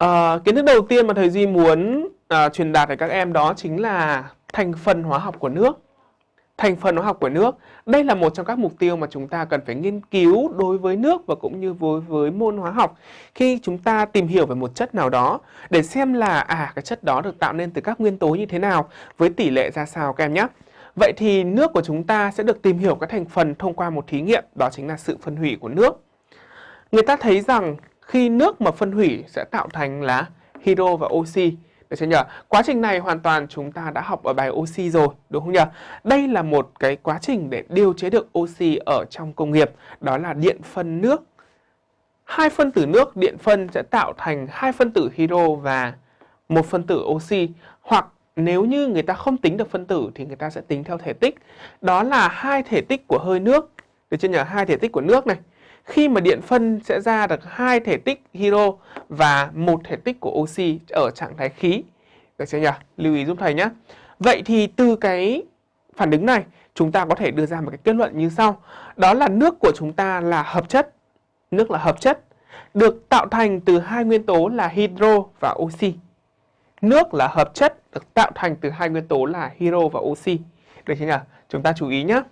À, kiến thức đầu tiên mà thầy Duy muốn à, truyền đạt đến các em đó chính là thành phần hóa học của nước. Thành phần hóa học của nước, đây là một trong các mục tiêu mà chúng ta cần phải nghiên cứu đối với nước và cũng như với với môn hóa học. Khi chúng ta tìm hiểu về một chất nào đó để xem là à cái chất đó được tạo nên từ các nguyên tố như thế nào với tỷ lệ ra sao các em nhé. Vậy thì nước của chúng ta sẽ được tìm hiểu các thành phần thông qua một thí nghiệm, đó chính là sự phân hủy của nước. Người ta thấy rằng khi nước mà phân hủy sẽ tạo thành là hydro và oxy. Được chưa nhỉ? Quá trình này hoàn toàn chúng ta đã học ở bài oxy rồi, đúng không nhỉ? Đây là một cái quá trình để điều chế được oxy ở trong công nghiệp, đó là điện phân nước. Hai phân tử nước điện phân sẽ tạo thành hai phân tử hydro và một phân tử oxy hoặc nếu như người ta không tính được phân tử thì người ta sẽ tính theo thể tích. Đó là hai thể tích của hơi nước. Được chưa nhỉ? Hai thể tích của nước này khi mà điện phân sẽ ra được hai thể tích hydro và một thể tích của oxy ở trạng thái khí. Được chưa nhỉ? Lưu ý giúp thầy nhé. Vậy thì từ cái phản ứng này, chúng ta có thể đưa ra một cái kết luận như sau. Đó là nước của chúng ta là hợp chất. Nước là hợp chất được tạo thành từ hai nguyên tố là hydro và oxy. Nước là hợp chất, được tạo thành từ hai nguyên tố là hydro và oxy. Được chưa nhỉ? Chúng ta chú ý nhé.